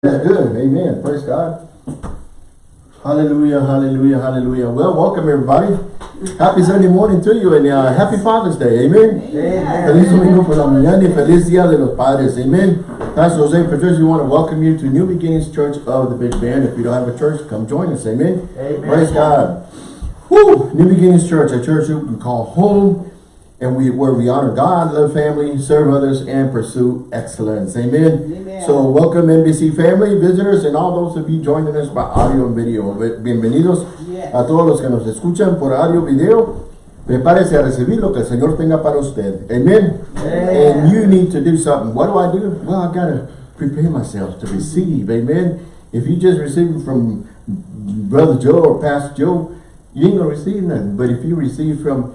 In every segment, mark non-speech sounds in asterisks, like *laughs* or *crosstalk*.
That's good. Amen. Praise God. Hallelujah, hallelujah, hallelujah. Well, welcome everybody. Happy Sunday morning to you and uh, happy Father's Day. Amen. Amen. Feliz domingo por la mañana y feliz día de los padres. Amen. Pastor Jose Patricia, we want to welcome you to New Beginnings Church of the Big Bend. If you don't have a church, come join us. Amen. Amen. Praise God. Woo! New Beginnings Church, a church you can call home and we where we honor God, love family, serve others, and pursue excellence. Amen. Amen. So welcome NBC family, visitors, and all those of you joining us by audio and video. Bienvenidos Yes. a todos los que nos escuchan por audio video. Prepárese a recibir lo que el Señor tenga para usted. Amen. Amen. And you need to do something. What do I do? Well, I gotta prepare myself to receive. Amen. If you just receive from Brother Joe or Pastor Joe, you ain't gonna receive nothing. But if you receive from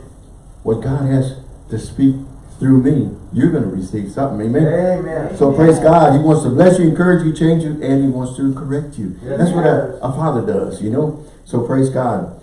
what God has to speak through me, you're going to receive something. Amen. Amen. So praise God. He wants to bless you, encourage you, change you, and he wants to correct you. Yes, That's what a, a father does, you know. So praise God.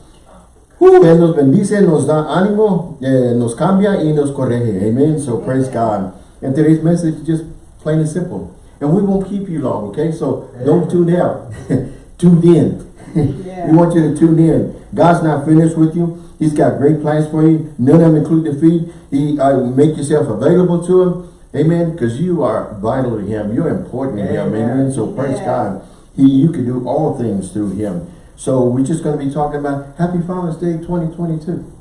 Él nos bendice, nos da ánimo, eh, nos cambia y nos corrige. Amen. So praise God. And today's message is just plain and simple. And we won't keep you long, okay? So don't tune out. *laughs* tune in. Yeah. we want you to tune in. God's not finished with you. He's got great plans for you. None of them include defeat. He uh, make yourself available to him. Amen. Because you are vital to him. You're important to him. Amen. So praise Yeah. God. He, you can do all things through him. So we're just going to be talking about Happy Father's Day 2022.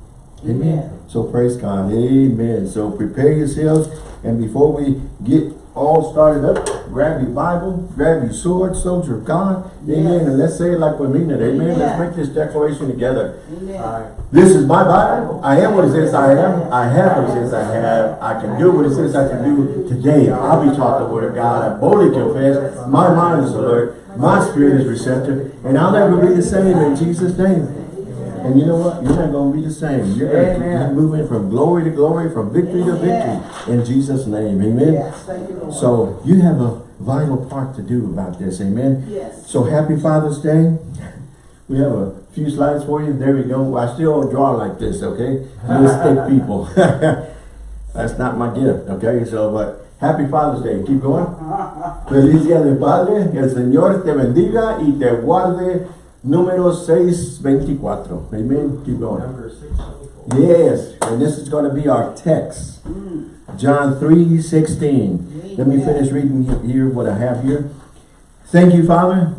Amen. Amen. So praise God. Amen. So prepare yourselves. And before we get all started up, grab your Bible, grab your sword, soldier of God. Amen. And let's say it like we mean it. Amen. Let's make this declaration together. This is my Bible. I am what it says I am. I have what it says I have. I can do what it says I can do. Today, I'll be taught the word of God. I boldly confess. My mind is alert. My spirit is receptive. And I'll never be the same in Jesus' name. And you know what? You're not going to be the same. You're going to keep moving from glory to glory, from victory to victory. In Jesus' name. Amen. Yes, thank you, Lord. So you have a vital part to do about this. Amen. Yes. So happy Father's Day. We have a few slides for you. There we go. I still draw like this, okay? Mystic *laughs* people. *laughs* That's not my gift, okay? So, but happy Father's Day. Keep going. *laughs* Feliz Día del Padre. Que el Señor te bendiga y te guarde. Número 624. Amen. Keep going. Number six twenty-four. Yes. And this is going to be our text. John 3, 16. Let me finish reading here what I have here. Thank you, Father,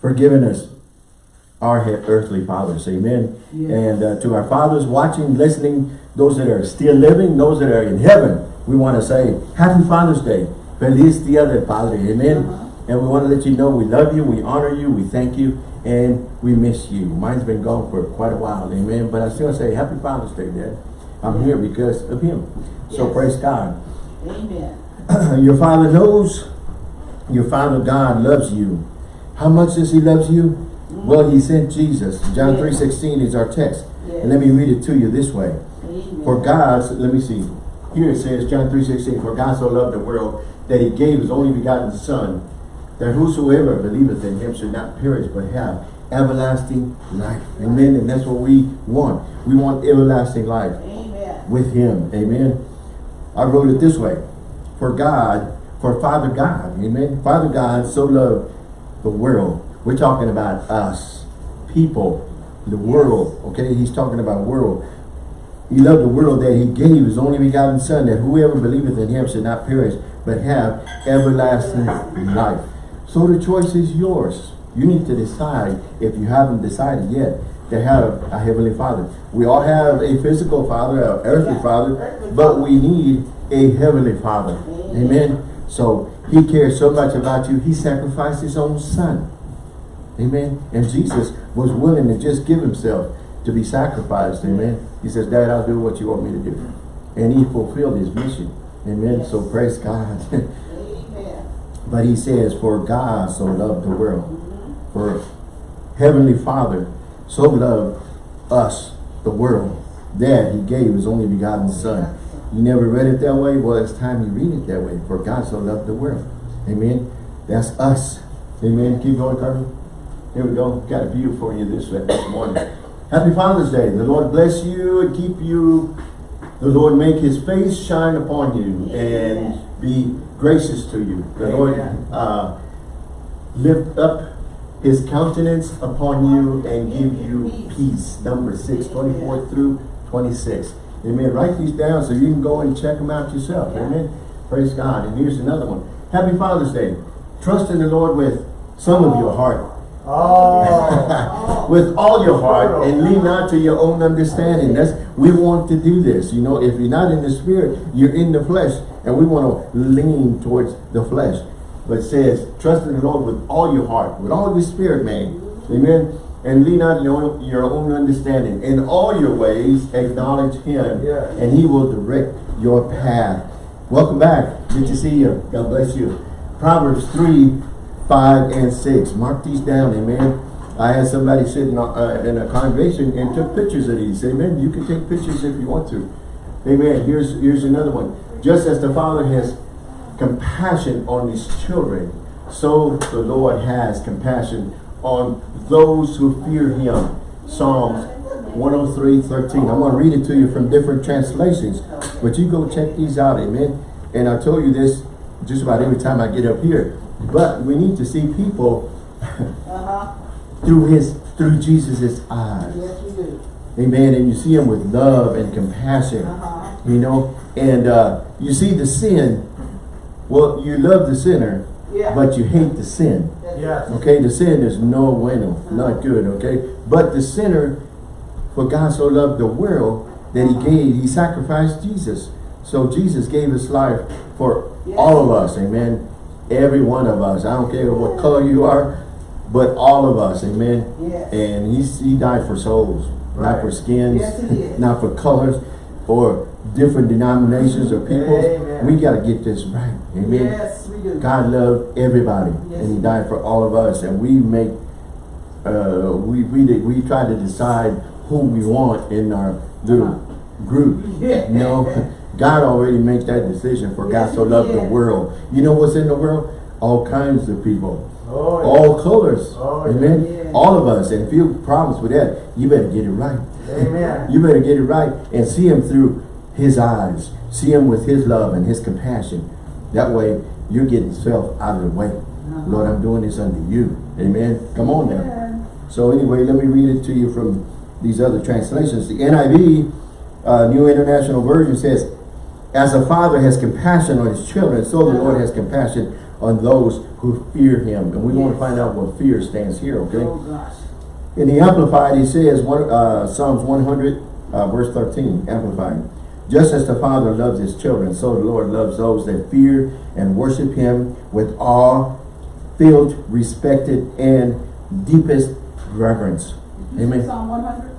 for giving us our earthly fathers. Amen. Yes. And uh, to our fathers watching, listening, those that are still living, those that are in heaven, we want to say, Happy Father's Day. Feliz Día del Padre. Amen. And we want to let you know we love you, we honor you, we thank you, and we miss you. Mine's been gone for quite a while. Amen. But I still say, Happy Father's Day, Dad. I'm here because of him. So Yes. praise God. Amen. *clears throat* your father knows your father God loves you. How much does he loves you? Mm. Well, he sent Jesus. John Yeah. 3.16 is our text. Yes. And let me read it to you this way. Amen. For God, let me see. Here it says, John 3.16, For God so loved the world that he gave his only begotten Son, that whosoever believeth in him should not perish but have everlasting life. Amen. And that's what we want. We want everlasting life Amen. with him. Amen. I wrote it this way. For God, for Father God, amen. Father God so loved the world. We're talking about us, people, the world. Okay, he's talking about world. He loved the world that he gave his only begotten son that whoever believeth in him should not perish but have everlasting life. So the choice is yours. You need to decide if you haven't decided yet to have a heavenly father. We all have a physical father, an earthly Yeah, father, earthly but father. we need a heavenly father. Amen. Amen. So he cares so much about you, he sacrificed his own son. Amen. And Jesus was willing to just give himself to be sacrificed. Amen. He says, Dad, I'll do what you want me to do. And he fulfilled his mission. Amen. So praise God. *laughs* But he says, for God so loved the world. For Heavenly Father so loved us, the world, that he gave his only begotten son. You never read it that way? Well, it's time you read it that way. For God so loved the world. Amen. That's us. Amen. Keep going, Carmen. Here we go. Got a view for you this, this morning. Happy Father's Day. The Lord bless you and keep you. The Lord make his face shine upon you and be gracious to you. The Lord uh, lift up his countenance upon you and give you peace. Number six, 24 through 26. Amen. Write these down so you can go and check them out yourself. Amen. Praise God. And here's another one. Happy Father's Day. Trust in the Lord with some of your heart. Oh. *laughs* with all your heart and lean not to your own understanding. That's we want to do this. You know, if you're not in the spirit, you're in the flesh. And we want to lean towards the flesh. But it says, trust in the Lord with all your heart, with all your spirit, man. Amen. And lean not your own, your own understanding. In all your ways, acknowledge him. And he will direct your path. Welcome back. Good to see you. God bless you. Proverbs 3, 5, and 6. Mark these down, amen. I had somebody sitting uh, in a congregation and took pictures of these. Amen. You can take pictures if you want to. Amen. Here's, here's another one. Just as the Father has compassion on his children, so the Lord has compassion on those who fear him. Psalms 103, 13. I'm going to read it to you from different translations. But you go check these out, amen. And I told you this just about every time I get up here. But we need to see people. *laughs* through his through Jesus's eyes. Yes, we do. Amen. And you see him with love and compassion. Uh-huh. You know, and uh, you see the sin. Well, you love the sinner, Yeah. but you hate the sin. Yes. Okay, the sin is no bueno, not good, okay? But the sinner, for God so loved the world that he gave, he sacrificed Jesus. So Jesus gave his life for Yes. all of us, amen? Every one of us. I don't care what color you are, but all of us, amen? Yes. And he, he died for souls, not for skins, Yes, *laughs* not for colors, or different denominations or people. Amen. We got to get this right, amen? Yes, we do. God loved everybody, Yes, and He died for all of us. And we make, uh, we we we try to decide who we want in our little group. Yeah. You know, *laughs* God already makes that decision. For God so loved the world. You know what's in the world? All kinds of people, Oh, yeah. all colors. Oh, Amen. yeah. All of us. And if you have problems with that, you better get it right. Amen. You better get it right and see him through his eyes. See him with his love and his compassion. That way, you're getting self out of the way. Lord, I'm doing this unto you. Amen. Come on now. Yeah. So anyway, let me read it to you from these other translations. The NIV, uh, New International Version says, As a father has compassion on his children, so the Lord has compassion on those who fear him. And we want to find out what fear stands here, okay? Oh, gosh. In the Amplified, he says, one, uh, Psalms 100, uh, verse 13, Amplified. Just as the Father loves his children, so the Lord loves those that fear and worship him with awe, filled, respected, and deepest reverence. Did you say Amen. Psalm one hundred?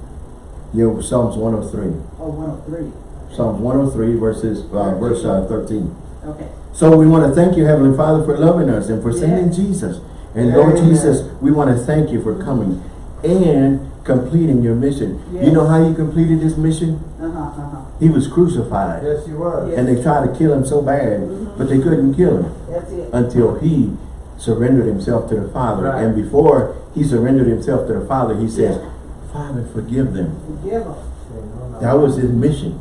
Yeah, Psalms 103. Oh, one oh three. Psalms 103, verses, uh, verse uh, 13. Okay. So we want to thank you, Heavenly Father, for loving us and for sending Yes. Jesus. And Lord Amen. Jesus, we want to thank you for coming and completing your mission. You know how you completed this mission? Uh-huh, uh-huh. He was crucified. Yes, he was. Yeah. And they tried to kill him so bad, but they couldn't kill him That's it. until he surrendered himself to the Father. Right. And before he surrendered himself to the Father, he says, Yeah. Father, forgive them. Forgive them. That was his mission.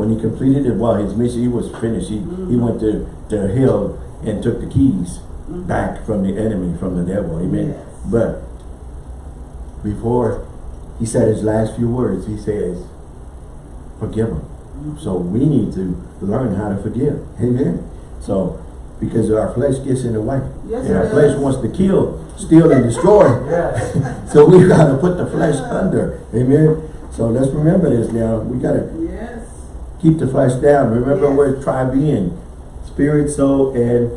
When he completed it, well, his mission, he was finished. He, he Mm-hmm. went to, to hell and took the keys back from the enemy, from the devil. Amen. Yes. But before he said his last few words, he says, forgive them. So we need to learn how to forgive. Amen. So, because our flesh gets in the way. Yes, and our flesh wants to kill, steal, and destroy. *laughs* Yes. So we've got to put the flesh under. Amen. So let's remember this now. We got to Yes. Keep the flesh down. Remember Yes. where tri-being. Spirit, soul, and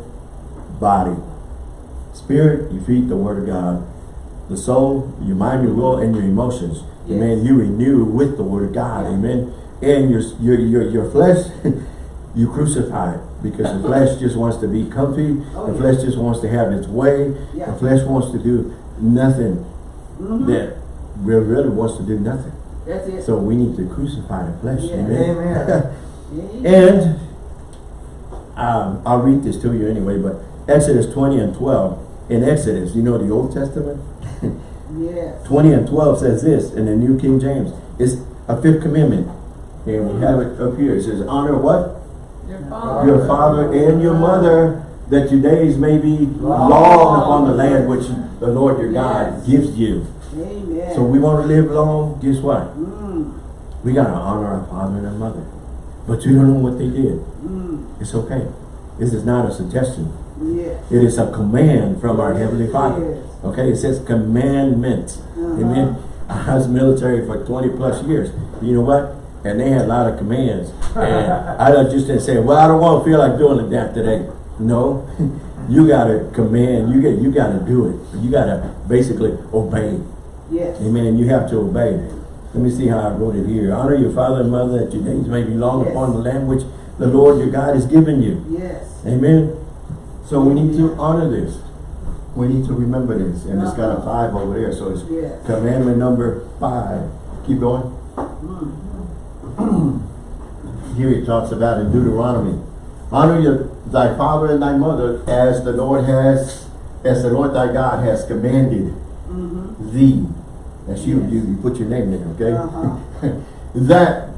body. Spirit, you feed the word of God. The soul, your mind, your will, and your emotions. Yes. Amen. You renew with the word of God. Yeah. Amen. And your, your, your, your flesh, *laughs* you crucify it. Because the flesh just wants to be comfy. Oh, the yeah. flesh just wants to have its way. Yeah. The flesh wants to do nothing Mhm. that really, really wants to do nothing. That's it. So we need to crucify the flesh. Yeah. Amen. Amen. *laughs* Amen. and um, I'll read this to you anyway, but Exodus 20 and 12. In Exodus, you know the Old Testament? *laughs* Yes. 20 and 12 says this in the New King James. It's a fifth commandment. And we have it up here. It says, honor what? Your father. Your father and your mother that your days may be long Long. upon the land which the Lord your God Yes. gives you. Amen. So we want to live long, guess what? We got to honor our father and our mother. But you don't know what they did. mm, It's okay. This is not a suggestion. yes. It is a command from our Heavenly Father. Yes. Okay, it says commandment. Uh-huh. Amen. I was military for 20 plus years. You know what? And they had a lot of commands. And *laughs* I just didn't say, well, I don't want to feel like doing that today. No. *laughs* You gotta command, you get you gotta do it. You gotta basically obey. Yes. Amen. You have to obey. Let me see how I wrote it here. Honor your father and mother that your days may be long Yes. upon the land which the Lord your God has given you. Yes. Amen. So we need to honor this. We need to remember this. And it's got a five over there. So it's Yes. commandment number five. Keep going. Mm, Here it talks about in Deuteronomy. Honor your thy father and thy mother as the Lord has, as the Lord thy God has commanded mhm. thee. That's you, Yes. you, you put your name there, okay? Uh-huh. *laughs* that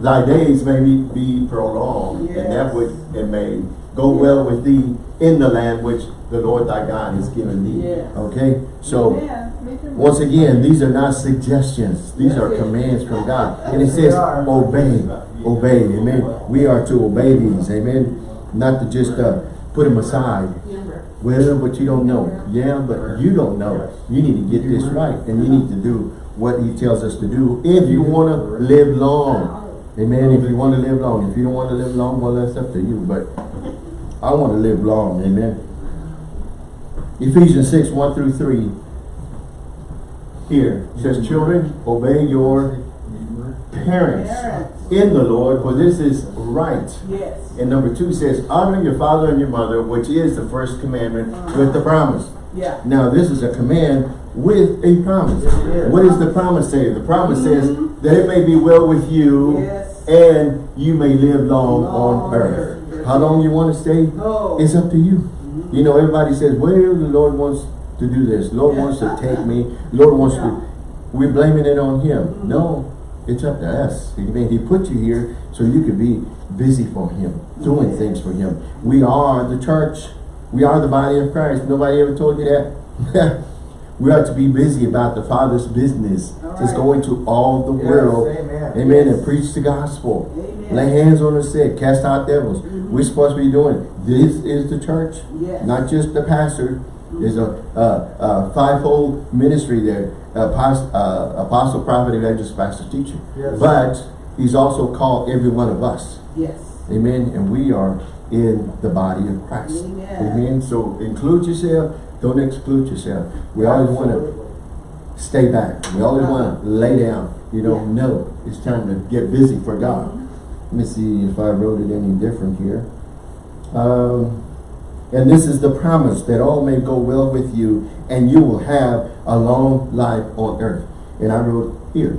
thy days may be, be prolonged, and that which it may go well with thee in the land which the Lord thy God has given thee. Yes. Okay? So. Once again, these are not suggestions. These are Yes, commands from God. And it says, obey, obey, amen. We are to obey these, amen. Not to just uh, put them aside. Well, but you don't know. Yeah, but you don't know. You need to get this right. And you need to do what he tells us to do if you want to live long. Amen. If you want to live long. If you don't want to live long, well, that's up to you. But I want to live long. Amen. Ephesians 6, 1 through 3. Here it says, Children, obey your parents in the Lord, for this is right. Yes. And number two says, honor your father and your mother, which is the first commandment with the promise. Yeah. Now this is a command with a promise. Yes. What does the promise say? The promise says that it may be well with you Yes. and you may live long, on earth. earth. How long you want to stay? No. It's up to you. You know, everybody says, well, the Lord wants to do this. Lord wants to take me. Lord wants Yeah. to. We're blaming it on Him. Mhm. No, it's up to us. I mean, He put you here so you could be busy for Him, doing things for Him. We are the church. We are the body of Christ. Nobody ever told you that? *laughs* we are to be busy about the Father's business. All Just right. go into all the Yes, world. amen. Amen. Yes. And preach the gospel. Amen. Lay hands on the sick, cast out devils. Mhm. We're supposed to be doing. This is the church, Yes. not just the pastor. There's a, a, a fivefold ministry there: apostle, uh, apostle, prophet, evangelist, pastor, teacher. Yes. But he's also called every one of us. Yes. Amen. And we are in the body of Christ. Amen. Amen. So include yourself. Don't exclude yourself. We always want to stay back. We always want to lay down. You know, Yeah. know. it's time to get busy for God. Let me see if I wrote it any different here. Um, and this is the promise that all may go well with you and you will have a long life on earth. And I wrote here,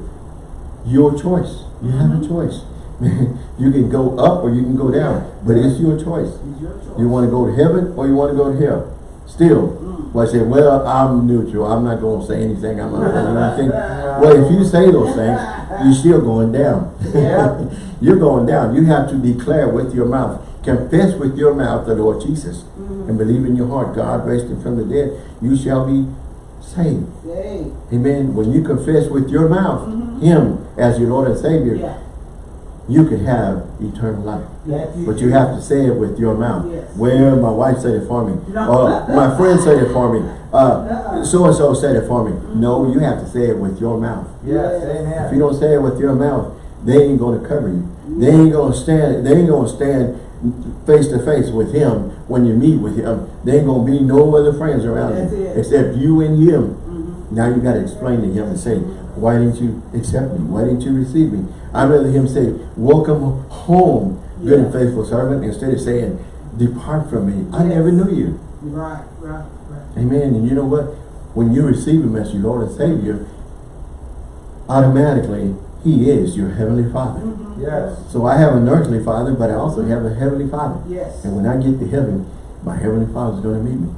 your choice. You have a choice. *laughs* you can go up or you can go down, but it's your choice. It's your choice. You want to go to heaven or you want to go to hell? Still, Mm. well, I said, well, I'm neutral. I'm not going to say anything. I'm not going to anything. *laughs* Well, if you say those things, you're still going down. Yeah. *laughs* you're going down. You have to declare with your mouth, confess with your mouth the Lord Jesus, Mhm. and believe in your heart God raised him from the dead. You shall be saved. Say. Amen. When you confess with your mouth Mhm. Him as your Lord and Savior, Yeah. you can have eternal life. Yes. But you have to say it with your mouth. Yes. Well, my wife said it for me. No. Or my friend said it for me. *laughs* Uh, so-and-so said it for me. No, you have to say it with your mouth. Yes, Yes. amen. If you don't say it with your mouth, they ain't going to cover you. They ain't going to stand, they ain't going to stand face to face with him when you meet with him. There ain't to be no other friends around That's you it. except you and him. Mhm. Now you got to explain to him and say, why didn't you accept me? Why didn't you receive me? I'd rather him say, welcome home, good and faithful servant, instead of saying, depart from me. I never knew you. Right, right, right. Amen. And you know what? When you receive him as your Lord and Savior, automatically, he is your Heavenly Father. Mhm. Yes. So I have an earthly father, but I also have a Heavenly Father. Yes. And when I get to heaven, my Heavenly Father is going to meet me.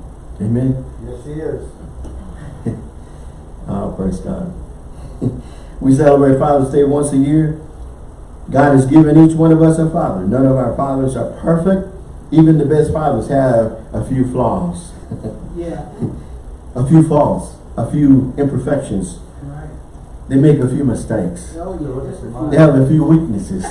Amen. Yes, he is. *laughs* Oh, praise God. *laughs* we celebrate Father's Day once a year. God has given each one of us a father. None of our fathers are perfect. even the best fathers have a few flaws, *laughs* Yeah, a few faults, a few imperfections. Right. They make a few mistakes. Yeah, just a few. They have a few weaknesses.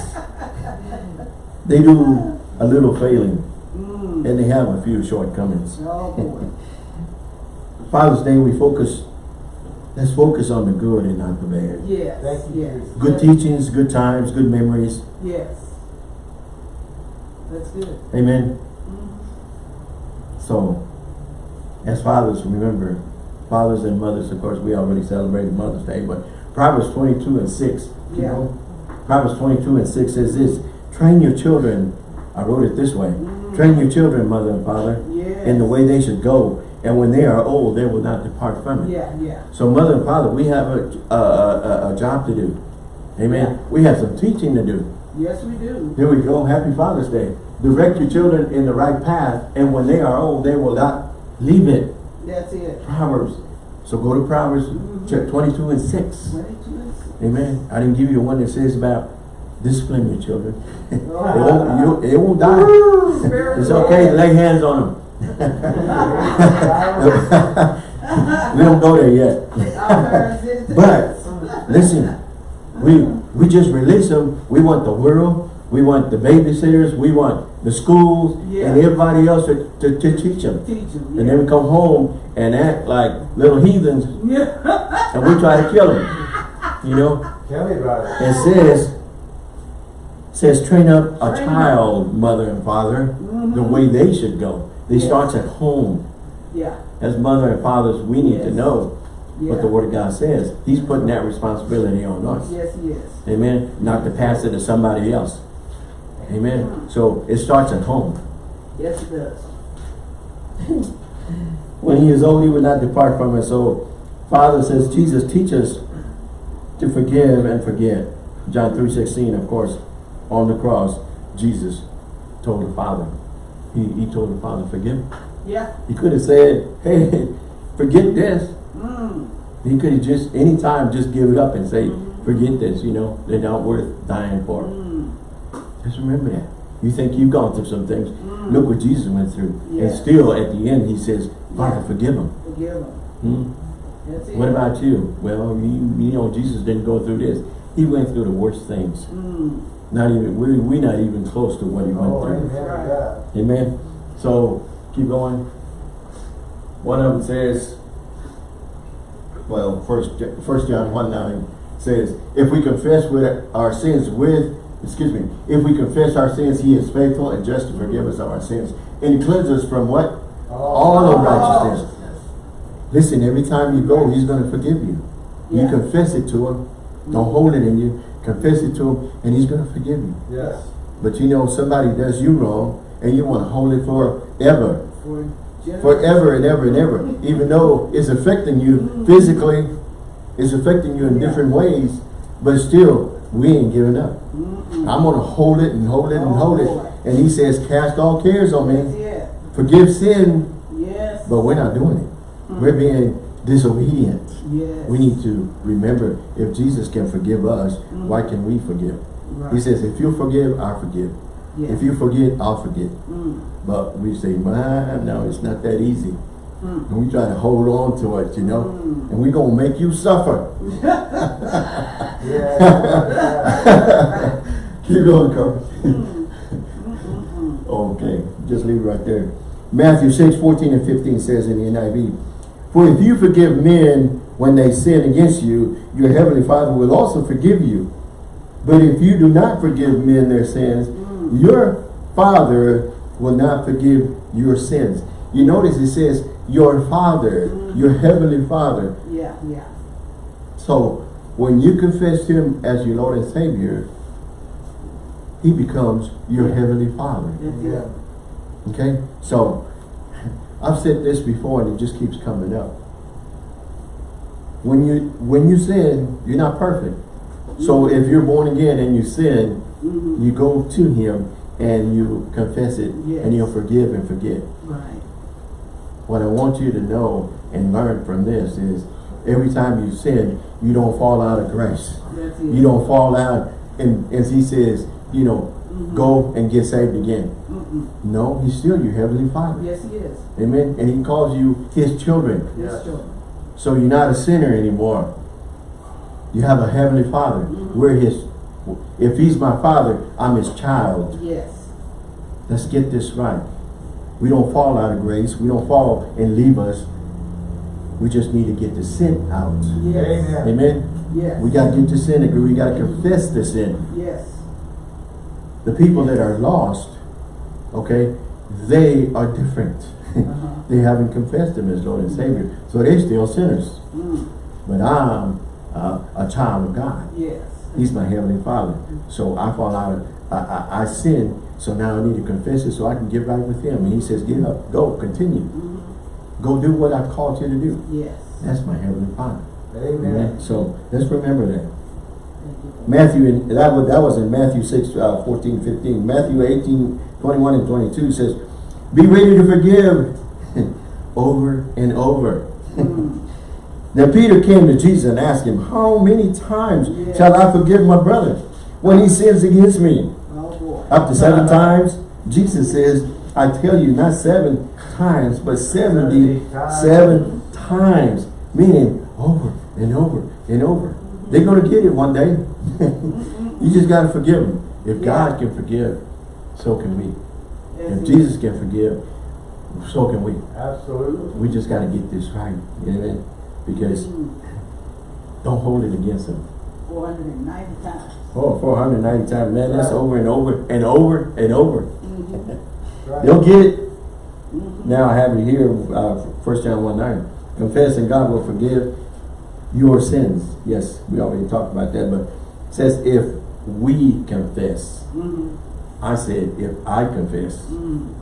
They do a little failing Mm. and they have a few shortcomings. Oh. *laughs* Father's Day, we focus, let's focus on the good and not the bad. Yes, Thank you, yes. Good teachings, good times, good memories. Yes. That's good. Amen. Mm. So, as fathers, remember, fathers and mothers, of course, we already celebrated Mother's Day, but Proverbs 22 and 6, you Yeah. know, Proverbs 22 and 6 says this, train your children, I wrote it this way, Mm. train your children, mother and father, Yes. in the way they should go, and when they are old, they will not depart from it. Yeah, yeah. So mother and father, we have a, a, a, a job to do. Amen. We have some teaching to do. Yes, we do. Here we go. Happy Father's Day. Direct your children in the right path, and when they are old, they will not leave it. That's it. Proverbs. So go to Proverbs Mhm. 22 and 6. Twenty-two and six. Amen. I didn't give you one that says about discipline your children. *laughs* it, won't, you, won't die. *laughs* It's okay to lay hands on them. *laughs* we don't go there yet. Our parents did it. But listen, we we just release them. We want the world. We want the babysitters. We want the schools Yeah. and everybody else to, to, to teach them. Teach them. And then we come home and act like little heathens Yeah. and we try to kill them. You know, Tell me about it. it says says train up a Train child, mother and father, the Mhm. way they should go. It Yes. starts at home. Yeah. As mother and fathers, we need to know Yeah. what the Word of God says. He's putting that responsibility on us. Yes, yes. Amen. Not to pass it to somebody else. Amen. So it starts at home. Yes, it does. *laughs* When he is old, he will not depart from it. So Father says, Jesus, teach us to forgive and forget. John 3.16, of course, on the cross, Jesus told the Father. He, he told the Father, forgive. Yeah. He could have said, hey, *laughs* forget this. Mm. He could have just, anytime, just give it up and say, forget this, you know, they're not worth dying for. Mm. Just remember that. You think you've gone through some things. Mm. Look what Jesus went through. And still, at the end, he says, Father, Yeah. forgive them. Forgive them. Hmm? That's it. What about you? Well, you, you know, Jesus didn't go through this. He went through the worst things. Mm. Not even, we're, we're not even close to what he went Oh, through. to that. Amen. So, keep going. One of them says, well, first, first John 1 9 says, if we confess with our sins with, excuse me, if we confess our sins, he is faithful and just to forgive us of our sins and cleanse us from what? All unrighteousness. Listen, every time you go, he's going to forgive you. You confess it to him. Don't hold it in you. Confess it to him, and he's going to forgive you. Yes. But you know, somebody does you wrong, and you want to hold it forever. For generations. Forever and ever and ever. Even though it's affecting you mm-hmm. physically, it's affecting you in different ways, but still, we ain't giving up. Mm-mm. I'm going to hold it and hold it and hold it. And he says, cast all cares on me. it. Forgive sin, Yes. but we're not doing it. We're being disobedient. Yes. We need to remember if Jesus can forgive us, why can we forgive? Right. He says, if you forgive, I'll forgive. Yeah. If you forget, I'll forget. Mm. But we say, man, no, it's not that easy. Mm. And we try to hold on to it, you know. Mm. And we're going to make you suffer. *laughs* *laughs* Yeah. Keep going, Carl. Mm. *laughs* Okay, just leave it right there. Matthew 6, 14 and 15 says in the NIV, For if you forgive men when they sin against you, your heavenly Father will also forgive you. But if you do not forgive men their sins, your Father will not forgive your sins. You notice it says, your Father, your heavenly Father. Yeah, yeah. So, when you confess Him as your Lord and Savior, He becomes your heavenly Father. Yeah. Okay? So, *laughs* I've said this before and it just keeps coming up. When you when you sin, you're not perfect. So if you're born again and you sin, Mhm. you go to him and you confess it Yes. and he'll forgive and forget. Right. What I want you to know and learn from this is every time you sin, you don't fall out of grace. You don't fall out and as he says, you know, go and get saved again. Mm-mm. No, he's still your heavenly father. Yes, he is. Amen. And he calls you his children. Yes, Yes. So you're not a sinner anymore. You have a heavenly father. Mhm. We're his, if he's my father, I'm his child. Yes. Let's get this right. We don't fall out of grace. We don't fall and leave us. We just need to get the sin out. Yes. Amen. Amen. Yes. We got to get the sin. agree. We got to confess the sin. Yes. The people that are lost, okay, they are different. *laughs* Uh-huh. they haven't confessed him as Lord and Savior. So they're still sinners. Mm. But I'm uh, a child of God. Yes. He's my heavenly father. So I fall out of, I, I, I sin, so now I need to confess it so I can get right with him. And he says, get up, go, continue. Mhm. Go do what I've called you to do. Yes. That's my heavenly father. Amen. So let's remember that. Matthew, in, that, was, that was in Matthew 6, uh, 14, 15. Matthew 18, 21 and 22 says, be ready to forgive *laughs* over and over. Mm. *laughs* Now Peter came to Jesus and asked him, how many times Yeah. shall I forgive my brother when he sins against me? Up to seven times? Jesus says, I tell you, not seven times, but 77 times. Meaning over and over and over. They're going to get it one day. *laughs* you just got to forgive them. If God can forgive, so can we. Yes, If Jesus can forgive, so can we. Absolutely. We just got to get this right. Amen. Because Mm. don't hold it against them. 490 times. Oh, 490 times, man, that's over and over and over and over. Mhm. Right. They'll get it. Mhm. Now I have it here, uh, 1 John 1 9. Confess and God will forgive your sins. Yes, we already talked about that, but it says if we confess. Mhm. I said if I confess,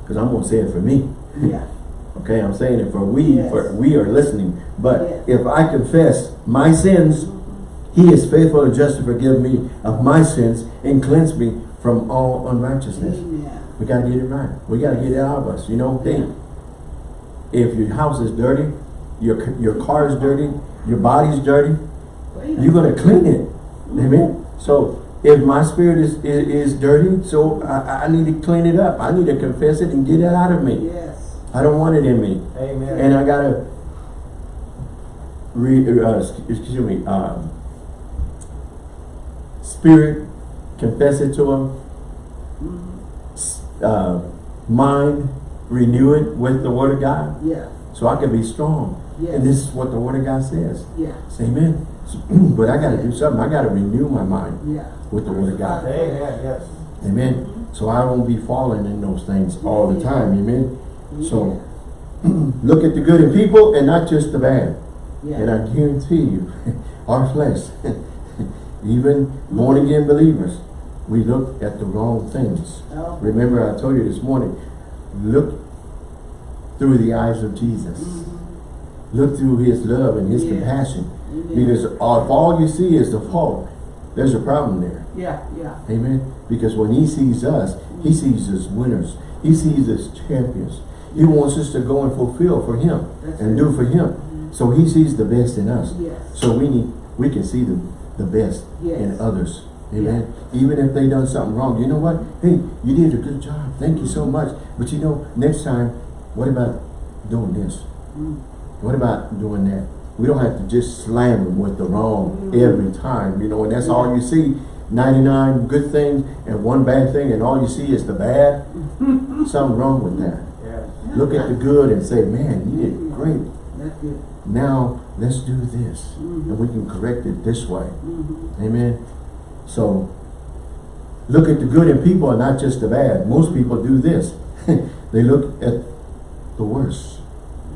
because I'm going to say it for me. Yeah. *laughs* Okay, I'm saying it for we, Yes. for we are listening. But Yes. if I confess my sins, he is faithful and just to forgive me of my sins and cleanse me from all unrighteousness. Amen. We got to get it right. We got to get it out of us. You know, hey, if your house is dirty, your your car is dirty, your body's dirty, you're going to clean it. Amen. So if my spirit is, is, is dirty, so I, I need to clean it up. I need to confess it and get it out of me. Yes. I don't want it in me. Amen. And I got to re, uh, excuse me, um, spirit, confess it to him, Mhm. uh, mind, renew it with the word of God. Yeah. So I can be strong. Yes. And this is what the word of God says. Yeah. Say Amen. *clears throat* but I got to do something. I got to renew my mind Yeah. with the word of God. Amen. Yes. Amen. So I won't be falling in those things all the time. Amen. So *clears throat* look at the good in people and not just the bad. Yeah. And I guarantee you, *laughs* our flesh, *laughs* even born again believers, we look at the wrong things. Oh. Remember I told you this morning, look through the eyes of Jesus. Mhm. Look through his love and his Yes. compassion. Amen. Because if all you see is the fault, there's a problem there. Yeah. Yeah. Amen. Because when he sees us, he mm-hmm. sees us winners. He sees us champions. He wants us to go and fulfill for him That's and it. do for him. Mm-hmm. So he sees the best in us. Yes. So we need we can see the, the best Yes. in others. Amen. Even if they done something wrong. You know what? Hey, you did a good job. Thank you so much. But you know, next time, what about doing this? Mm. What about doing that? We don't have to just slam them with the wrong Mhm. every time, you know, and that's all you see. 99 good things and one bad thing and all you see is the bad. *laughs* Something wrong with that. Yes. Look at the good and say, man, you did great. That's good. Now, let's do this. Mhm. And we can correct it this way. Mhm. Amen. So, look at the good in people and not just the bad. Most people do this. *laughs* they look at the worst.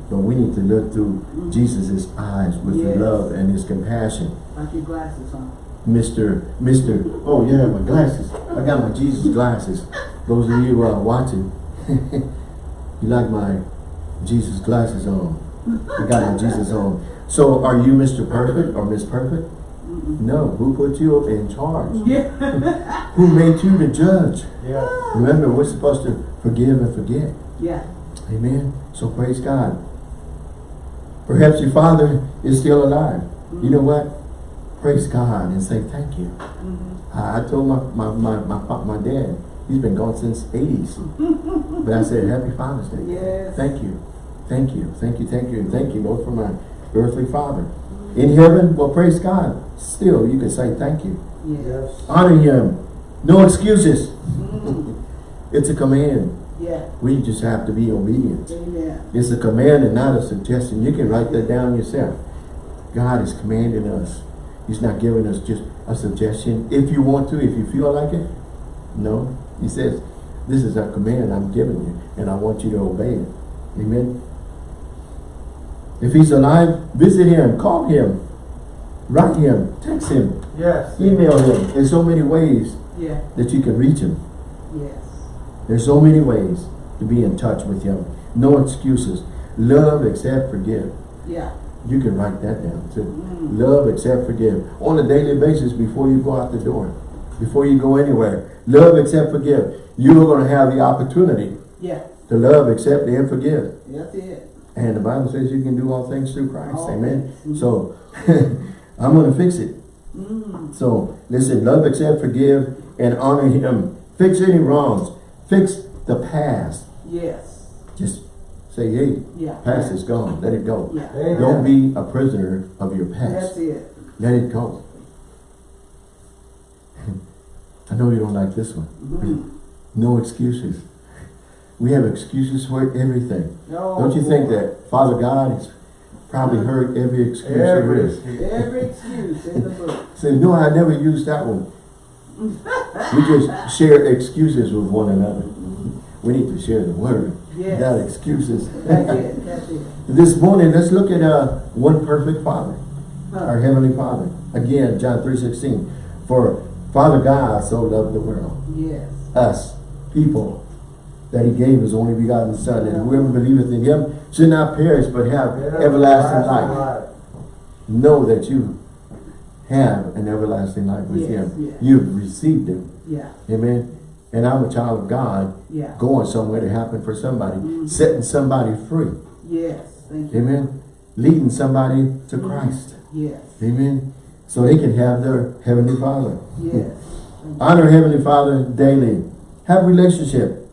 But we need to look through Mhm. Jesus' eyes with Yes. love and his compassion. Like your glasses on. Mr. Mr. Oh yeah, my glasses. I got my Jesus glasses. Those of you uh, watching, *laughs* you like my Jesus glasses on. I got my Jesus on. So are you Mr. Perfect or Miss Perfect? Mm-mm. No. Who put you in charge? Yeah. Who made you the judge? Yes. Remember, we're supposed to forgive and forget. yeah. Amen. So praise God. Perhaps your father is still alive. You know what? Praise God and say thank you. Mhm. I, I told my, my, my, my, my dad, He's been gone since 80s. but I said, Happy Father's Day. Yes. Thank you. Thank you. Thank you. Thank you. And thank you both for my earthly father. In heaven, well, praise God. Still, you can say thank you. Yes. Honor him. No excuses. Mm. *laughs* It's a command. Yeah. We just have to be obedient. Amen. It's a command and not a suggestion. You can write that down yourself. God is commanding us. He's not giving us just a suggestion. If you want to, if you feel like it. No. He says, this is a command I'm giving you and I want you to obey it. Amen. If he's alive, visit him, call him, write him, text him, Yes. email him. There's so many ways Yeah. that you can reach him. Yes. There's so many ways to be in touch with him. No excuses. Love, accept, forgive. Yeah. You can write that down too. Mm. Love, accept, forgive. On a daily basis before you go out the door. Before you go anywhere. Love, accept, forgive. You are going to have the opportunity Yeah. to love, accept, and forgive. That's it. And the Bible says you can do all things through Christ. Amen. things. So, *laughs* I'm going to fix it. Mm. So, listen, love, accept, forgive, and honor him. Fix any wrongs. Fix the past. Yes. Just say, hey, Yeah. past is gone. Let it go. Yeah. Don't be a prisoner of your past. That's it. Let it go. *laughs* I know you don't like this one. Mm. *laughs* No excuses. We have excuses for everything. Oh, Don't you think that Father God has probably heard every excuse there Every is? excuse. Every excuse in the book. *laughs* Say, no, I never used that one. we just share excuses with one another. We need to share the word, Yes. not excuses. That's it. That's it. this morning, let's look at uh, one perfect Father. our Heavenly Father. Again, John 3.16. For Father God so loved the world, Yes. us, people, that he gave his only begotten Son. And whoever believeth in him should not perish, but have everlasting life. Know that you have an everlasting life with Yes, him. yes. You've received him. Yeah. Amen. And I'm a child of God, Yeah. going somewhere to happen for somebody, Mhm. setting somebody free. Yes. Amen. Leading somebody to Mhm. Christ. Yes. Amen. So they can have their Heavenly Father. Yes. Honor Heavenly Father daily. Have relationship.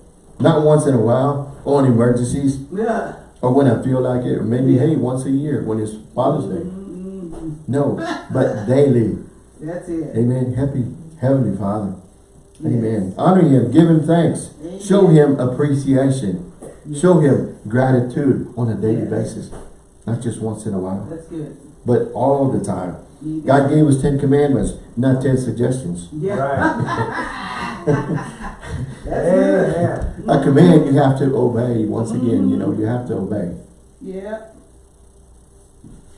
Not once in a while, or in emergencies, Yeah. or when I feel like it, or maybe, Yeah. hey, once a year when it's Father's Day. Mm-mm. No, but daily. That's it. Amen. Happy Heavenly Father. Yes. Amen. Honor Him. Give Him thanks. Amen. Show Him appreciation. Yes. Show Him gratitude on a daily Yes. basis. Not just once in a while, That's good. but all the time. God gave us 10 commandments, not 10 suggestions. Yeah. Right. *laughs* *laughs* Good. Amen. A command you have to obey. Once again, you know, you have to obey. Yeah.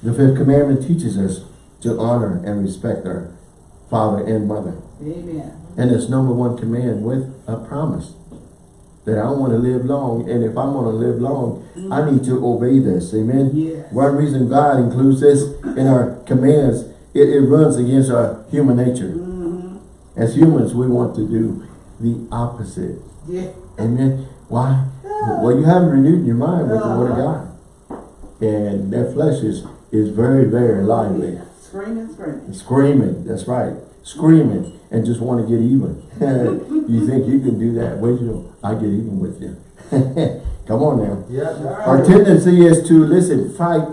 The fifth commandment teaches us to honor and respect our father and mother. Amen. And it's number one command with a promise that I want to live long. And if I'm going to live long, I need to obey this. Amen. Yes. One reason God includes this in our commands, it, it runs against our human nature. Mm-hmm. As humans, we want to do the opposite. Yeah. Amen. Why? Well, you haven't renewed your mind with the Word of God. And that flesh is, is very, very lively. Yeah. Screaming, screaming. Screaming, that's right. Screaming and just want to get even. *laughs* you think you can do that? Wait till I get even with you. *laughs* Come on now. Yeah, Our tendency is to, listen, fight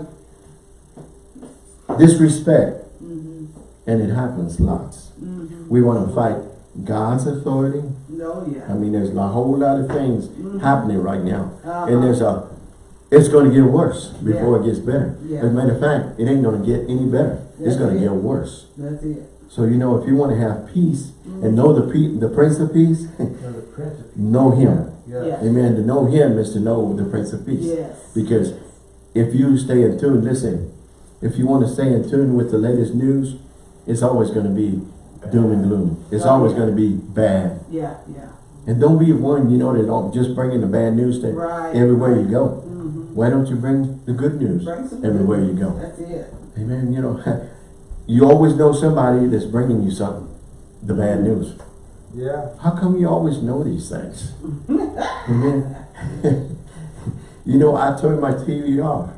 disrespect. Mm-hmm. And it happens lots. Mm-hmm. We want to fight God's authority. No, yeah. I mean, there's a whole lot of things Mhm. happening right now. Uh-huh. And there's a, it's going to get worse before it gets better. Yeah. As a matter of fact, it ain't going to get any better. It's That's going to get worse. That's it. So, you know, if you want to have peace Mhm. and know the pe the Prince of Peace, *laughs* the Prince of Peace. know Him. Yeah. Yeah. Amen. To know Him is to know the Prince of Peace. Yes. Because if you stay in tune, listen, if you want to stay in tune with the latest news, it's always going to be doom and gloom. It's Oh, always yeah. going to be bad. Yeah, yeah. And don't be one, you know, that don't just bring in the bad news to Right. everywhere you go. Mm-hmm. Why don't you bring the good news everywhere good you go? That's it. Amen. You know, *laughs* you always know somebody that's bringing you something, the bad news. Yeah. How come you always know these things? *laughs* Amen. *laughs* you know, I turn my TV off.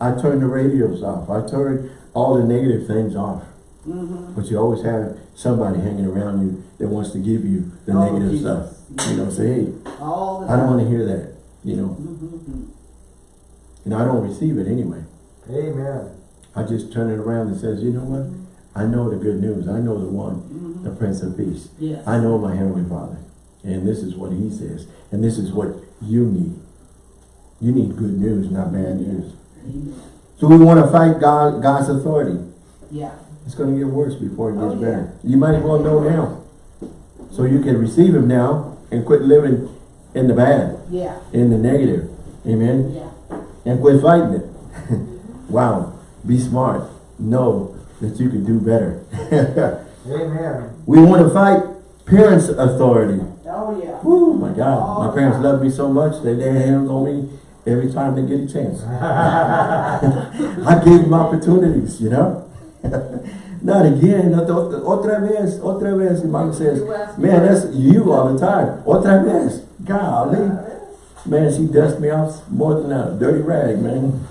I turn the radios off. I turn all the negative things off. Mm-hmm. But you always have somebody hanging around you that wants to give you the Oh, negative Jesus. stuff. You know, say, hey, I don't want to hear that, you know. Mhm. And I don't receive it anyway. Amen. I just turn it around and says, you know what? I know the good news. I know the one, Mhm. the Prince of Peace. Yes. I know my Heavenly Father. And this is what He says. And this is what you need. You need good news, not bad news. Amen. So we want to fight God, God's authority. Yeah. It's going to get worse before it gets Oh, yeah. better. You might as well know now. So you can receive Him now and quit living in the bad, Yeah. in the negative. Amen. Yeah. And quit fighting it. *laughs* wow. Be smart. Know that you can do better. *laughs* Amen. we want to fight parents' authority. Oh yeah. Oh my God. My Oh, parents God. love me so much. They lay hands on me every time they get a chance. *laughs* I gave them opportunities, you know. *laughs* Not again. Not the- Otra vez, otra vez. And mom says, You ask man, that's you all the time. Otra vez. Golly. Man, she dust me off more than a dirty rag, man.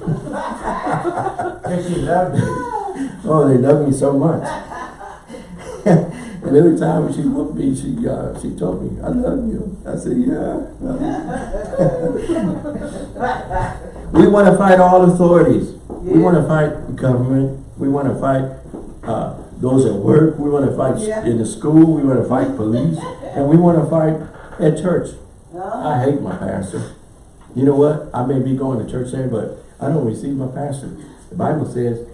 And she loved me. *laughs* Oh, they love me so much. *laughs* and every time she whooped me, she uh, she told me, I love you. I said, yeah. we want to fight all authorities. We want to fight government. We want to fight uh, those at work. We want to fight Yeah. in the school. We want to fight police. And we want to fight at church. Uh, I hate my pastor. You know what? I may be going to church there, but I don't receive my pastor. The Bible says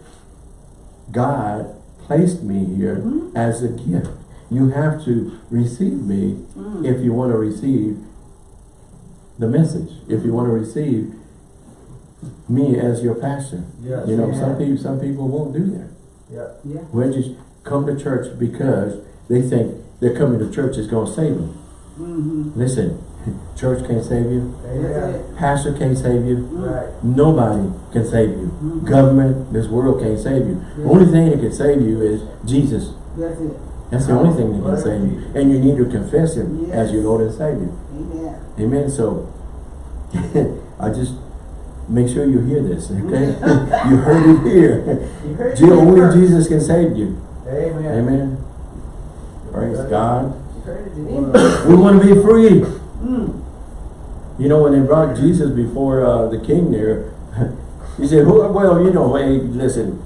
God placed me here Mhm. as a gift. You have to receive me mm. if you want to receive the message. If you want to receive me as your pastor. Yes. You know, some people some people won't do that. Yeah. Yeah. We'll just come to church because they think they're coming to church is going to save them. Mm-hmm. Listen, *laughs* church can't save you. That's Amen. it. Pastor can't save you. Mm. Right. Nobody can save you. Mhm. Government, this world can't save you. The Yeah. only thing that can save you is Jesus. That's it. That's the only thing that can save you. And you need to confess Him as your Lord and Savior. Amen. Amen. So, *laughs* I just make sure you hear this, *laughs* okay? *laughs* you heard it here. You heard it Only first. Jesus can save you. Amen. Amen. Praise God. You heard it in. We want to be free. Mm. You know, when they brought Jesus before uh, the king there, *laughs* he said, "Who- well, you know, hey, listen,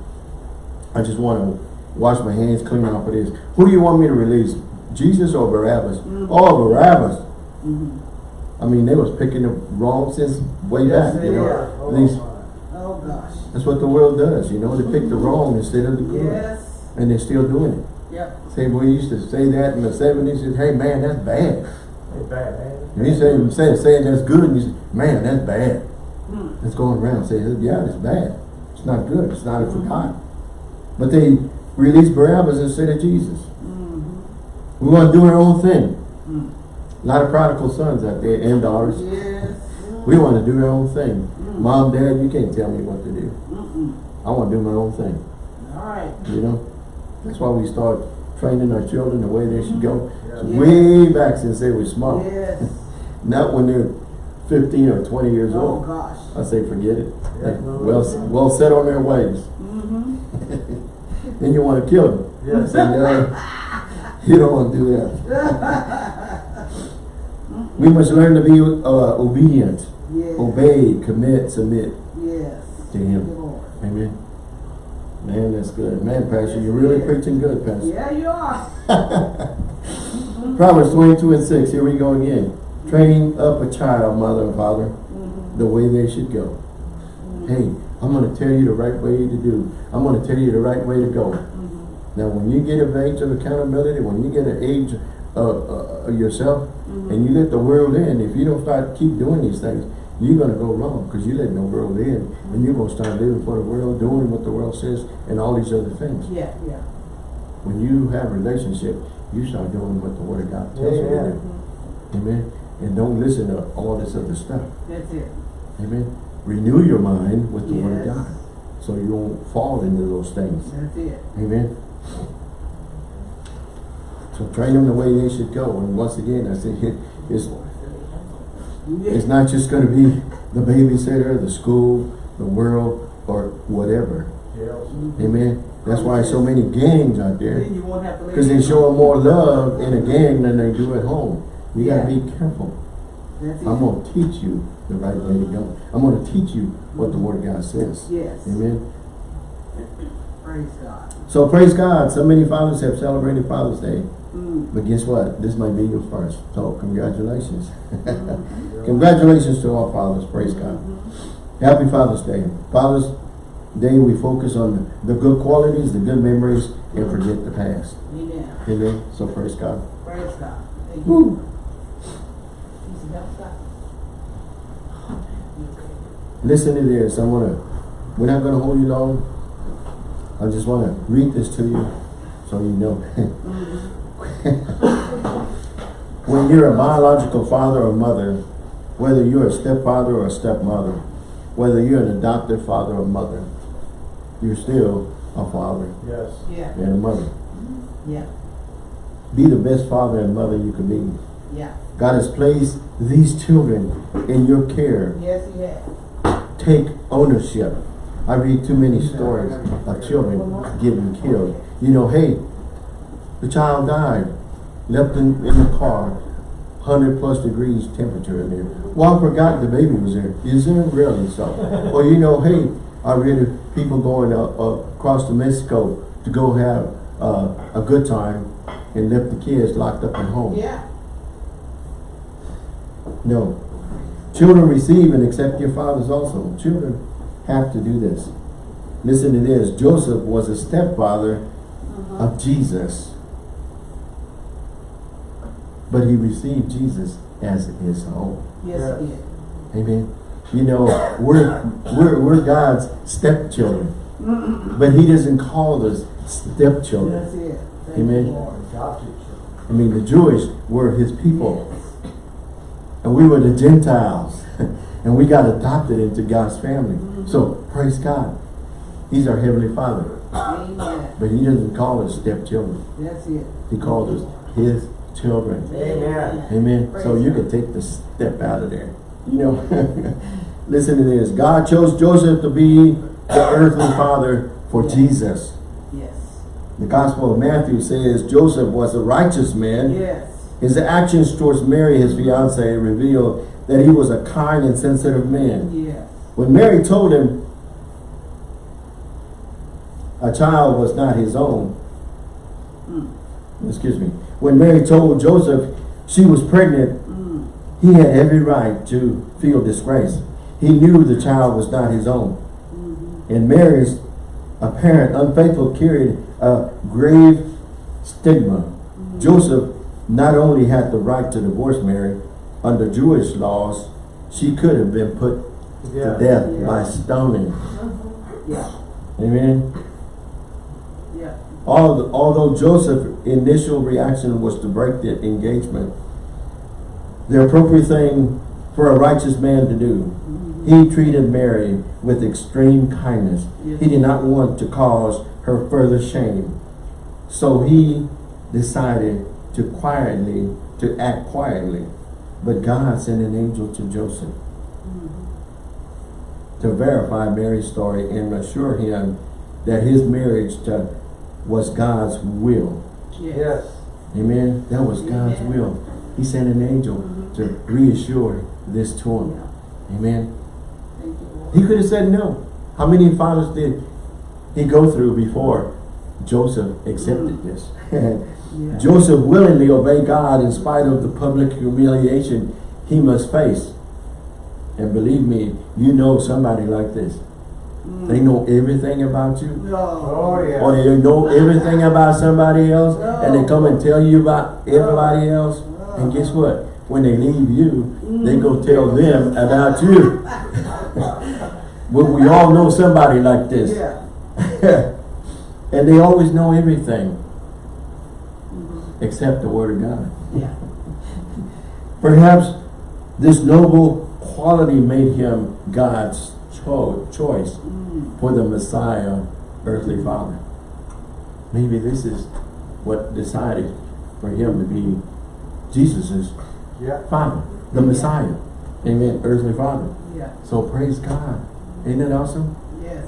I just want to wash my hands clean off of this. Who do you want me to release? Jesus or Barabbas? Mm. Oh, Barabbas. Mhm. I mean, they was picking the wrong since way Yes, back, you know. Oh, These- Oh gosh. that's what the world does, you know. They pick the wrong instead of the good. Yes. And they're still doing it. Yep. Say, we used to say that in the 70s. Said, hey, man, that's bad. It's bad, man. And he said, say, saying that's good, and you say, man, that's bad. Mm. It's going around saying, yeah, it's bad. It's not good. It's not for God. But they released Barabbas instead of Jesus. Mhm. We want to do our own thing. Mm. A lot of prodigal sons out there and daughters. Yes. We want to do our own thing. Mm. Mom, dad, you can't tell me what to do. Mm-mm. I want to do my own thing. All right. You know? That's why we start training our children the way they should go. Yeah. Way back since they were small. Yes. *laughs* Not when they're 15 or 20 years Oh old. gosh. I say forget it. Yeah. *laughs* Well, well set on their ways. Mm-hmm. *laughs* Then you want to kill them. Yes. Say, no, you don't want to do that. We must learn to be uh, obedient, Yes. obey, commit, submit Yes. to Him. Amen. Man, that's good. Man, Pastor, you're really preaching good, Pastor. Yeah, you are. *laughs* Proverbs 22 and 6, here we go again. Training up a child, mother and father, Mhm. the way they should go. Hey, I'm going to tell you the right way to do. I'm going to tell you the right way to go. Mhm. Now, when you get of age of accountability, when you get an age of uh, uh, yourself, Mhm. and you let the world in, if you don't start keep doing these things, you're going to go wrong because you let the world in, and you're going to start living for the world, doing what the world says, and all these other things. Yeah, yeah. When you have a relationship, you start doing what the Word of God tells you to Amen. do. Amen. And don't listen to all this other stuff. That's it. Amen. Renew your mind with the Word of God, so you won't fall into those things. That's it. Amen. So train them the way they should go. And once again, I say it, it's, it's not just going to be the babysitter, the school, the world, or whatever. Amen. That's why so many gangs out there. Then you won't have to. Because they show more love in a gang than they do at home. We gotta be careful. That's. I'm gonna teach you the right way to go. I'm gonna teach you what the word of God says. Yes. Amen. Praise God. So praise God. So many fathers have celebrated Father's Day. Mm. But guess what? This might be your first. So congratulations. Mhm. *laughs* congratulations to all fathers. Praise God. Mhm. Happy Father's Day. Father's Day we focus on the good qualities, the good memories, and forget the past. Amen. Amen. So praise God. Praise God. Thank you. Woo. Listen to this. I wanna we're not gonna hold you long. I just wanna read this to you so you know. *laughs* *laughs* when you're a biological father or mother, whether you're a stepfather or a stepmother, whether you're an adopted father or mother, you're still a father Yes. Yeah, and a mother. Mm-hmm. yeah, Be the best father and mother you can be. yeah. God has placed these children in your care. Yes, he has. Take ownership. I read too many stories of children getting killed. You know, hey, the child died, left in, in the car, 100 plus degrees temperature in there. Well, I forgot the baby was there. Is there really so? well, you know, hey, I read of people going uh, uh, across to Mexico to go have uh, a good time and left the kids locked up at home. Yeah. No. Children receive and accept your fathers also. Children have to do this. Listen to this. Joseph was a stepfather Uh-huh. of Jesus. But he received Jesus as his own. Yes, he did. Amen. You know, we're we're we're God's stepchildren. But he doesn't call us stepchildren. That's it. Thank Amen. Lord. Adopted children. I mean the Jewish were his people. And we were the Gentiles. *laughs* and we got adopted into God's family. Mm-hmm. So, praise God. He's our Heavenly Father. Amen. But He doesn't call us stepchildren. That's it. He calls us His children. Amen. Amen. So you can take the step out of there. You know, *laughs* listen to this. God chose Joseph to be the earthly father for Jesus. Yes. The Gospel of Matthew says Joseph was a righteous man. Yes. His actions towards Mary, his fiancee, revealed that he was a kind and sensitive man. Yes. When Mary told him a child was not his own, Mm. excuse me, when Mary told Joseph she was pregnant, Mm. he had every right to feel disgrace. He knew the child was not his own. Mhm. And Mary's apparent unfaithful carried a grave stigma. Joseph not only had the right to divorce Mary, under Jewish laws, she could have been put Yeah. to death Yeah. by stoning. Yeah. Amen. Although Joseph's initial reaction was to break the engagement, the appropriate thing for a righteous man to do, he treated Mary with extreme kindness. Yes. He did not want to cause her further shame. So he decided to quietly, to act quietly. But God sent an angel to Joseph mm-hmm. to verify Mary's story and assure him that his marriage to, was God's will. Yes. Yes. Amen. That was God's Amen. will. He sent an angel to reassure this to him. Amen. Thank you, Lord. He could have said no. How many fathers did he go through before Joseph accepted mm. this? *laughs* *laughs* Yeah. Joseph willingly obeyed God in spite of the public humiliation he must face. And believe me, you know somebody like this. They know everything about you. No. Oh, yeah. Or they know everything about somebody else and they come and tell you about everybody else. And guess what? When they leave you, mm. they go tell them about you. *laughs* well, we all know somebody like this. Yeah. *laughs* and they always know everything mm-hmm. except the Word of God. Yeah. Perhaps this noble quality made him God's choice for the Messiah, earthly father. Maybe this is what decided for him to be Jesus's Yeah. father, the Messiah. Amen, earthly father. Yeah. So praise God. Isn't that awesome? Yes.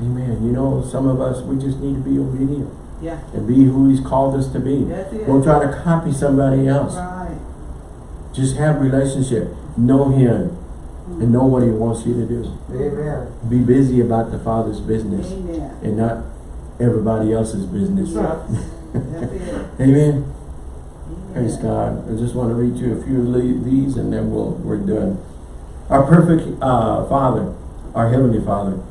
Amen. You know, some of us, we just need to be obedient Yeah. and be who he's called us to be. Don't try to copy somebody else. Right. Just have relationship. Know him and know what he wants you to do. Amen. Be busy about the Father's business Amen. and not everybody else's business. *laughs* It. Amen. Praise God. I just want to read you a few of these and then we'll, we're done. Our perfect uh, Father, our Heavenly Father.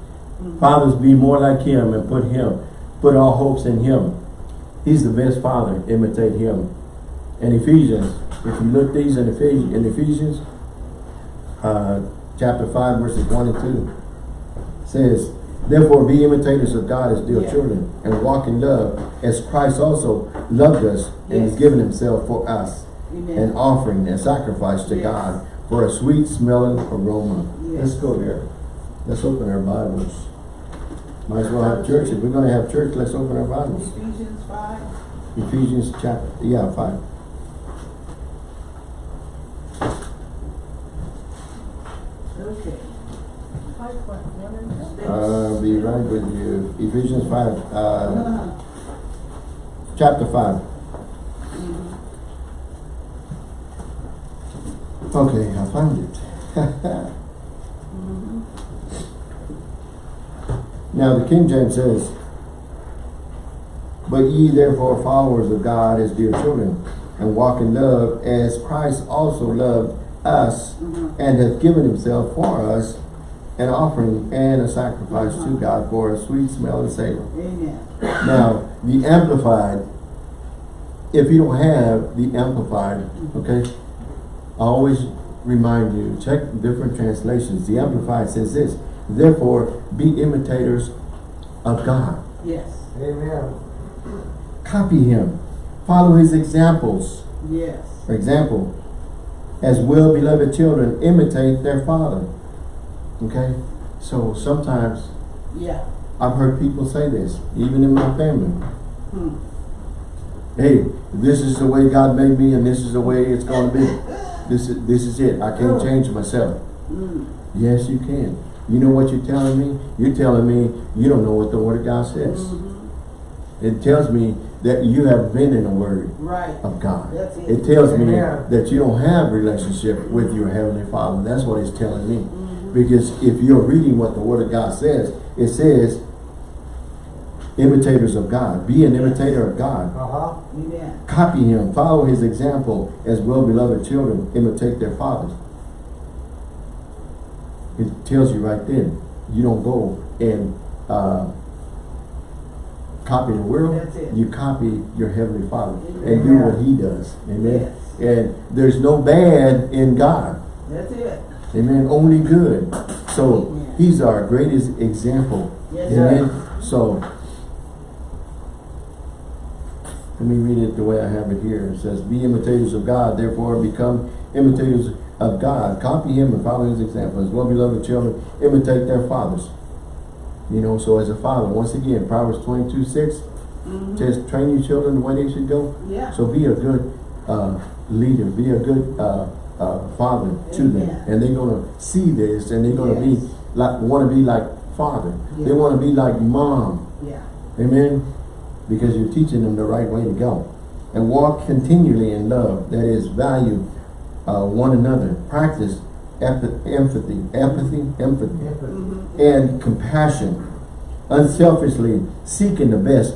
Fathers, be more like Him and put Him, put all hopes in Him. He's the best Father. Imitate Him. And Ephesians, if you look these in Ephesians, in Ephesians uh, chapter 5, verses 1 and 2, says, Therefore be imitators of God as dear Yeah. children, and walk in love, as Christ also loved us and has given himself for us, Amen. an offering and sacrifice to Yes. God for a sweet smelling aroma. Yes. Let's go there. Let's open our Bibles. Might as well have church. If we're gonna have church, let's open our Bibles. Ephesians five. Ephesians chapter, yeah, five. Okay. Uh, be right with you. Ephesians five, uh, chapter five. Mhm. Okay, I found it. *laughs* Now the King James says, But ye therefore followers of God as dear children, and walk in love as Christ also loved us Mhm. and hath given himself for us an offering and a sacrifice to God for a sweet smelling savor. Amen. Now, the Amplified, if you don't have the Amplified, okay, I always remind you, check different translations. The Amplified says this, therefore be imitators of God. Yes. Amen. Copy him. Follow his examples. Yes. For example, as well-beloved children imitate their father. Okay? So sometimes Yeah. I've heard people say this, even in my family. Hmm. Hey, this is the way God made me and this is the way it's gonna be. *laughs* This is this is it. I can't change myself. Mm. Yes, you can. You know what you're telling me? You're telling me you don't know what the Word of God says. Mhm. It tells me that you have been in the Word Right. of God. It. It tells me that you don't have relationship with your Heavenly Father. That's what it's telling me. Mhm. Because if you're reading what the Word of God says, it says, imitators of God. Be an imitator of God. Uh-huh. Amen. Copy Him. Follow His example as well-beloved children imitate their fathers. It tells you right then, you don't go and uh, copy the world. You copy your Heavenly Father and do what He does. Amen. Yes. And there's no bad in God. That's it. Amen. Only good. So Amen. He's our greatest example. Yes, Amen. sir. So let me read it the way I have it here. It says, Be imitators of God, therefore become imitators of God. Copy him and follow his example. As well beloved children, imitate their fathers. You know, so as a father, once again, Proverbs 22, 6 Mhm. says, train your children the way they should go. Yeah. So be a good uh, leader, be a good uh, uh, father to them. And they're going to see this and they're going to Yes. be like, want to be like father. They want to be like mom. Yeah. Amen? Because you're teaching them the right way to go. And walk continually in love. That is, value uh, one another. Practice empath- empathy, empathy, empathy, Mhm. and compassion. Unselfishly seeking the best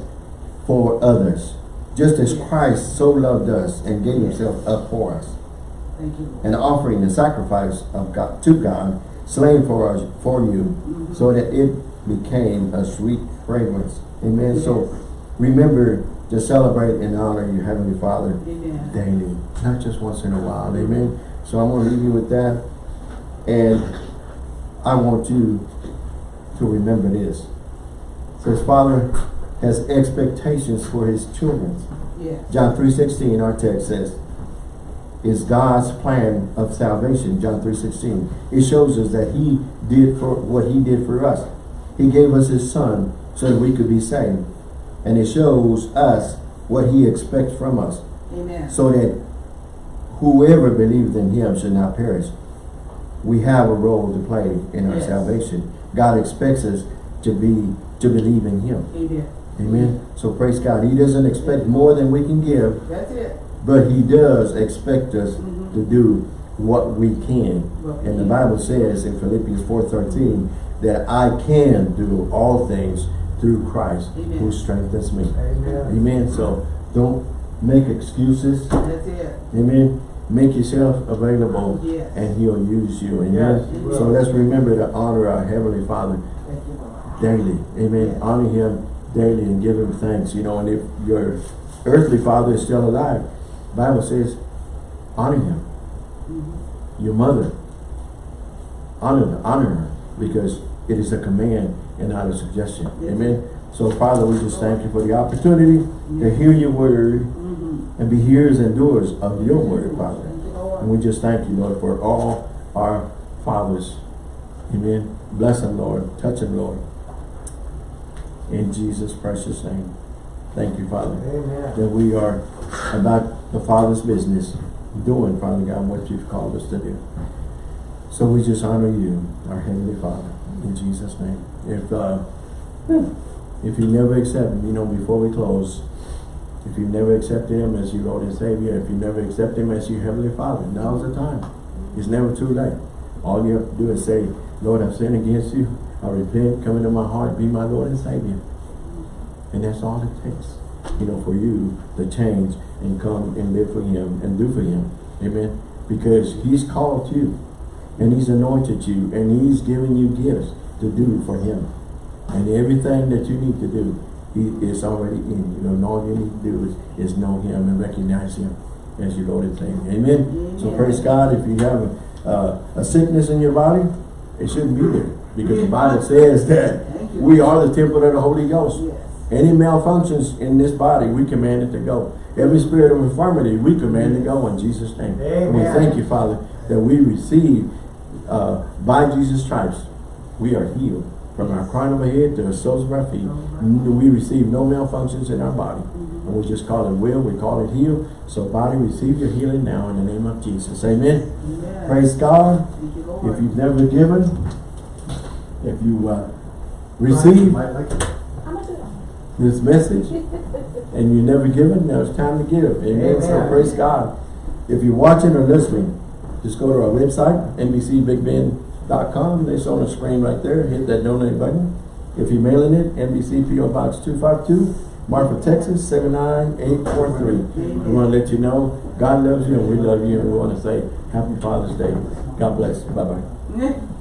for others. Just as Christ so loved us and gave himself up for us. Thank you. Lord. An offering and sacrifice of God to God, slain for us for you, Mhm. so that it became a sweet fragrance. Amen. So remember to celebrate and honor your Heavenly Father Amen. daily, not just once in a while. Amen. So I'm going to leave you with that. And I want you to remember this. Says, Father has expectations for his children. Yes. John 3.16, our text says, is God's plan of salvation, John 3.16. It shows us that he did for what he did for us. He gave us his son so that we could be saved. And it shows us what he expects from us Amen. so that whoever believes in him should not perish. We have a role to play in our Yes. salvation. God expects us to be to believe in him. Amen. Amen. So praise God. He doesn't expect more than we can give. That's it. But he does expect us Mhm. to do what we can. What we And the can. Bible says in Philippians 4.13 that I can do all things through Christ who strengthens me. Amen. Amen. So don't make excuses. That's it. Amen. Make yourself available Yes. and he'll use you. Amen. Yes, so let's remember to honor our Heavenly Father Thank you, Lord. daily. Amen. Yes. Honor him daily and give him thanks. You know, and if your earthly father is still alive, Bible says, honor him. Mhm. Your mother, honor, honor her because it is a command and not a suggestion. Amen. So Father, we just thank you for the opportunity to hear your word. And be hearers and doers of your word, Father. Thank you, Lord. And we just thank you, Lord, for all our fathers. Amen. Bless them, Lord. Touch them, Lord. In Jesus' precious name. Thank you, Father, Amen. that we are about the Father's business, doing, Father God, what you've called us to do. So we just honor you, our Heavenly Father, in Jesus' name. If, uh, if you never accept Him, you know, before we close, if you never accepted Him as your Lord and Savior, if you never accept Him as your Heavenly Father, now's the time. It's never too late. All you have to do is say, Lord, I've sinned against you. I repent, come into my heart, be my Lord and Savior. And that's all it takes, you know, for you to change and come and live for Him and do for Him. Amen. Because He's called you and He's anointed you and He's given you gifts to do for Him. And everything that you need to do, He is already in you. And all you need to do is, is know Him and recognize Him as your Lord and Savior. Amen. So praise God. If you have a, uh, a sickness in your body, it shouldn't be there. Because the Bible says that we are the temple of the Holy Ghost. Yes. Any malfunctions in this body, we command it to go. Every spirit of infirmity, we command it to go in Jesus' name. And we thank you, Father, that we receive, uh, by Jesus' stripes, we are healed. From our crown of our head to the soles of our feet. We receive no malfunctions in our body. And we just call it will, we call it heal. So body, receive your healing now in the name of Jesus. Amen. Amen. Praise God. You, If you've never given, if you uh, receive Might like it. this message *laughs* and you never given, now it's time to give. Amen. So praise God. If you're watching or listening, just go to our website, nbcbigbend.com. It's on the screen right there. Hit that donate button. If you're mailing it, NBC PO Box 252, Marfa, Texas 79843. We want to let you know God loves you and we love you and we want to say Happy Father's Day. God bless. Bye-bye.